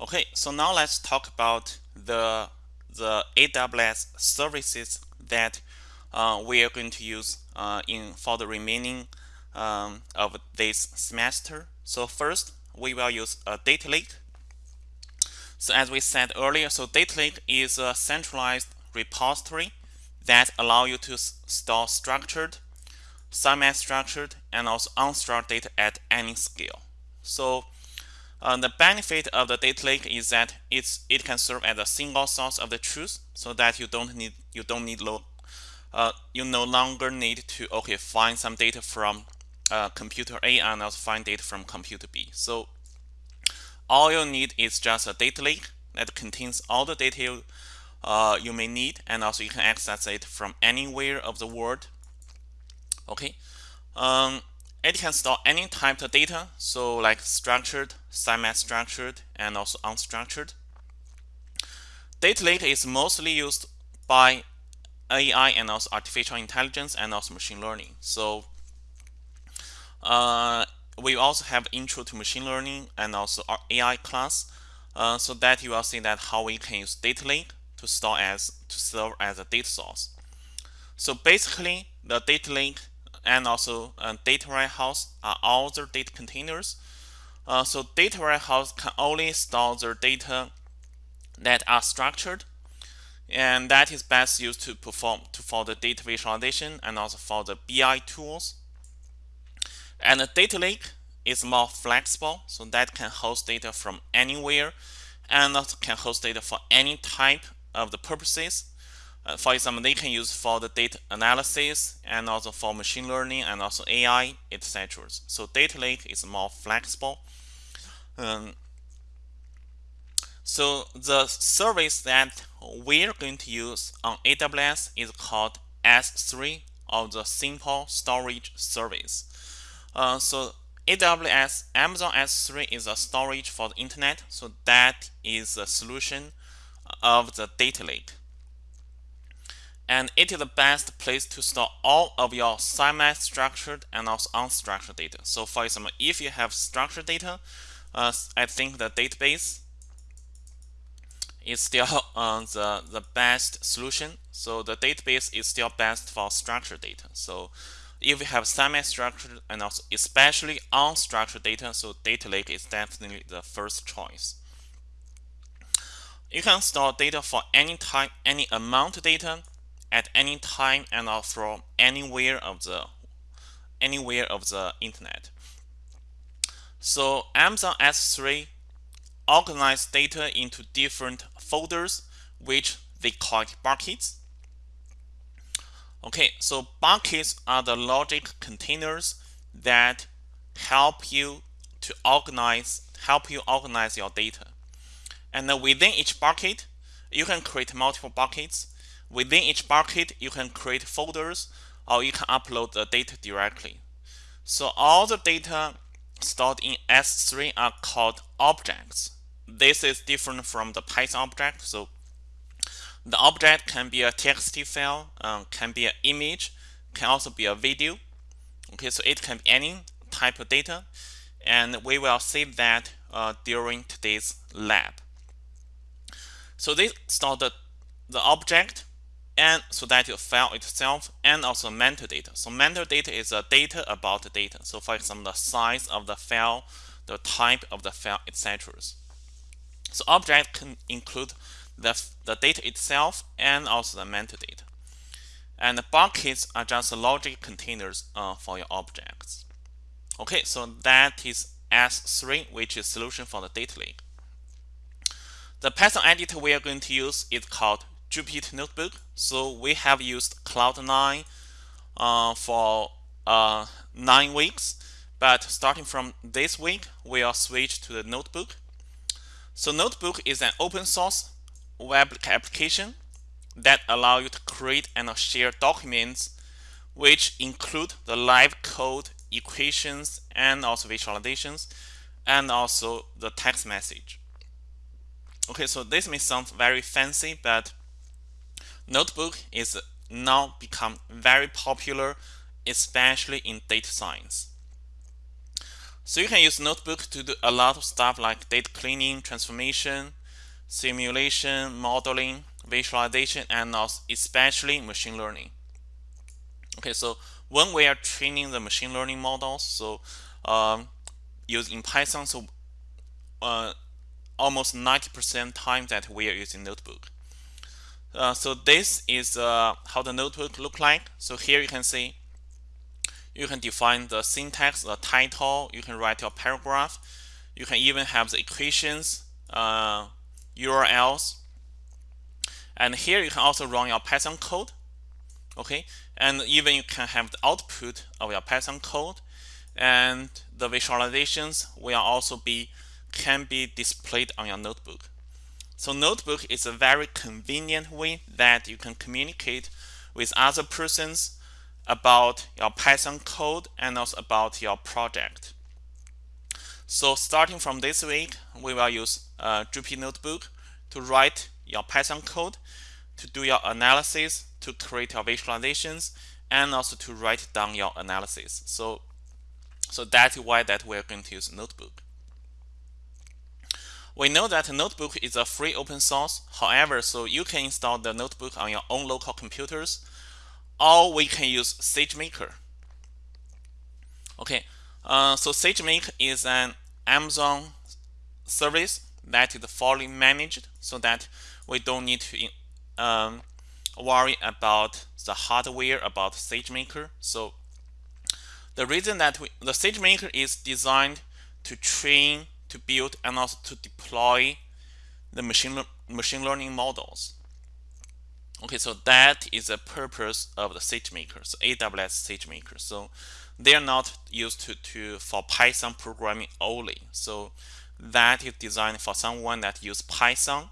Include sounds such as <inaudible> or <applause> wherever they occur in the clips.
Okay, so now let's talk about the the AWS services that uh, we are going to use uh, in for the remaining um, of this semester. So first, we will use a data lake. So as we said earlier, so data lake is a centralized repository that allow you to store structured, semi-structured, and also unstructured data at any scale. So uh, the benefit of the data lake is that it's it can serve as a single source of the truth, so that you don't need you don't need lo, uh, you no longer need to okay find some data from uh, computer A and also find data from computer B. So all you need is just a data lake that contains all the data you, uh, you may need, and also you can access it from anywhere of the world. Okay. Um, it can store any type of data, so like structured, semi-structured, and also unstructured. Data lake is mostly used by AI and also artificial intelligence and also machine learning. So uh, we also have intro to machine learning and also our AI class, uh, so that you will see that how we can use data lake to store as to serve as a data source. So basically, the data lake and also uh, data warehouse are all the data containers. Uh, so data warehouse can only store the data that are structured and that is best used to perform to for the data visualization and also for the BI tools. And the data lake is more flexible, so that can host data from anywhere and also can host data for any type of the purposes uh, for example, they can use for the data analysis and also for machine learning and also AI, etc. So data lake is more flexible. Um, so the service that we're going to use on AWS is called S3 or the Simple Storage Service. Uh, so AWS Amazon S3 is a storage for the internet. So that is a solution of the data lake and it is the best place to store all of your semi-structured and also unstructured data. So for example, if you have structured data, uh, I think the database is still <laughs> uh, the, the best solution. So the database is still best for structured data. So if you have semi-structured and also especially unstructured data, so data lake is definitely the first choice. You can store data for any type, any amount of data at any time and from anywhere of the anywhere of the internet. So Amazon S3 organize data into different folders which they call buckets. Okay, so buckets are the logic containers that help you to organize help you organize your data. And within each bucket, you can create multiple buckets Within each bucket, you can create folders or you can upload the data directly. So all the data stored in S3 are called objects. This is different from the Python object. So the object can be a TXT file, um, can be an image, can also be a video. Okay, so it can be any type of data. And we will see that uh, during today's lab. So this store the, the object and so that your file itself and also metadata. So metadata is a data about the data. So for example, the size of the file, the type of the file, etc. So object can include the, the data itself and also the metadata. And the buckets are just logic containers uh, for your objects. Okay, so that is S3, which is solution for the data lake. The Python editor we are going to use is called Jupyter Notebook. So we have used Cloud9 uh, for uh, nine weeks, but starting from this week, we are switched to the Notebook. So Notebook is an open source web application that allow you to create and share documents which include the live code, equations, and also visualizations, and also the text message. Okay, so this may sound very fancy, but Notebook is now become very popular, especially in data science. So you can use Notebook to do a lot of stuff like data cleaning, transformation, simulation, modeling, visualization, and also especially machine learning. Okay, so when we are training the machine learning models, so um, using Python, so uh, almost 90% time that we are using Notebook. Uh, so this is uh, how the notebook look like. So here you can see you can define the syntax, the title, you can write your paragraph, you can even have the equations, uh, URLs, and here you can also run your Python code, okay, and even you can have the output of your Python code, and the visualizations will also be can be displayed on your notebook. So notebook is a very convenient way that you can communicate with other persons about your Python code and also about your project. So starting from this week, we will use uh, Jupyter Notebook to write your Python code, to do your analysis, to create your visualizations, and also to write down your analysis. So, so that's why that we're going to use Notebook. We know that Notebook is a free open source. However, so you can install the Notebook on your own local computers, or we can use SageMaker. Okay, uh, so SageMaker is an Amazon service that is fully managed, so that we don't need to um, worry about the hardware about SageMaker. So the reason that we, the SageMaker is designed to train to build and also to deploy the machine machine learning models. Okay, so that is the purpose of the SageMaker, so AWS SageMaker. So they are not used to, to for Python programming only. So that is designed for someone that use Python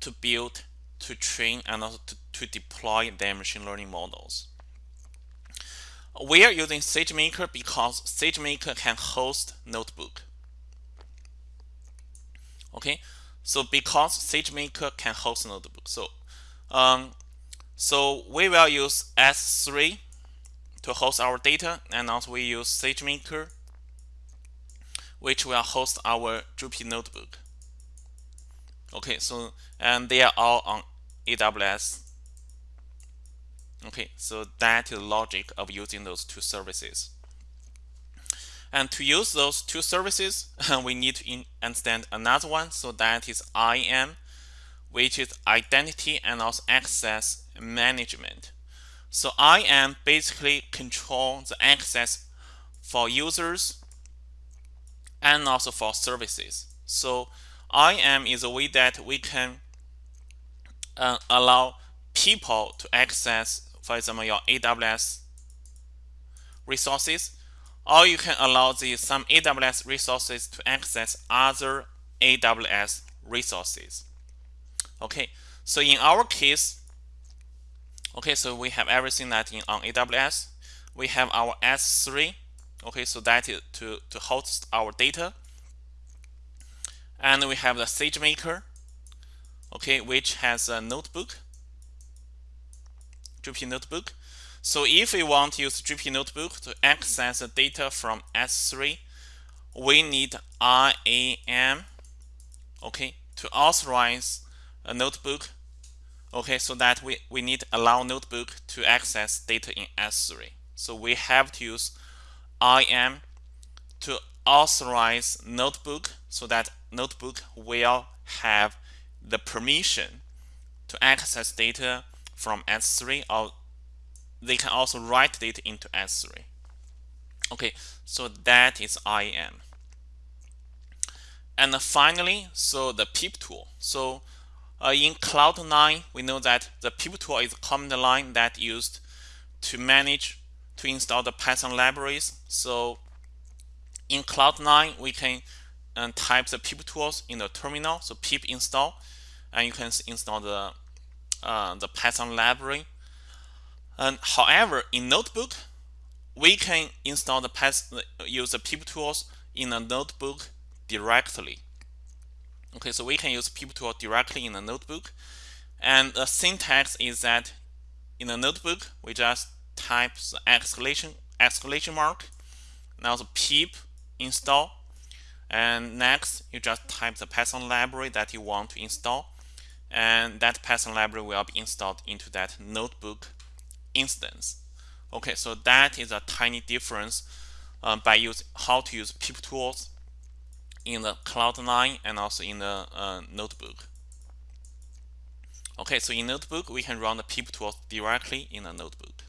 to build, to train, and also to, to deploy their machine learning models. We are using SageMaker because SageMaker can host notebook. Okay, so because SageMaker can host notebook, so um, so we will use S3 to host our data, and also we use SageMaker, which will host our Jupyter notebook. Okay, so and they are all on AWS. Okay, so that is the logic of using those two services. And to use those two services, <laughs> we need to understand another one. So that is IAM, which is Identity and also Access Management. So IAM basically control the access for users and also for services. So IAM is a way that we can uh, allow people to access, for example, your AWS resources or you can allow the some AWS resources to access other AWS resources. Okay, so in our case, okay, so we have everything that in on AWS. We have our S3, okay, so that is to, to host our data. And we have the SageMaker, okay, which has a notebook, Jupyter Notebook. So if we want to use Jupyter Notebook to access the data from S3, we need IAM, okay, to authorize a notebook, okay, so that we, we need allow notebook to access data in S3. So we have to use IAM to authorize notebook so that notebook will have the permission to access data from S3 or they can also write data into S3. Okay, so that is IAM. And finally, so the pip tool. So uh, in Cloud9, we know that the pip tool is a command line that used to manage to install the Python libraries. So in Cloud9, we can uh, type the pip tools in the terminal. So pip install, and you can install the uh, the Python library and however, in Notebook, we can install the Python, use the pip tools in a notebook directly. Okay, so we can use pip tool directly in a notebook. And the syntax is that in a notebook, we just type the exclamation exclamation mark, now the pip, install and next you just type the Python library that you want to install and that Python library will be installed into that notebook instance. Okay so that is a tiny difference uh, by use how to use pip tools in the Cloud9 and also in the uh, notebook. Okay so in notebook we can run the pip tools directly in the notebook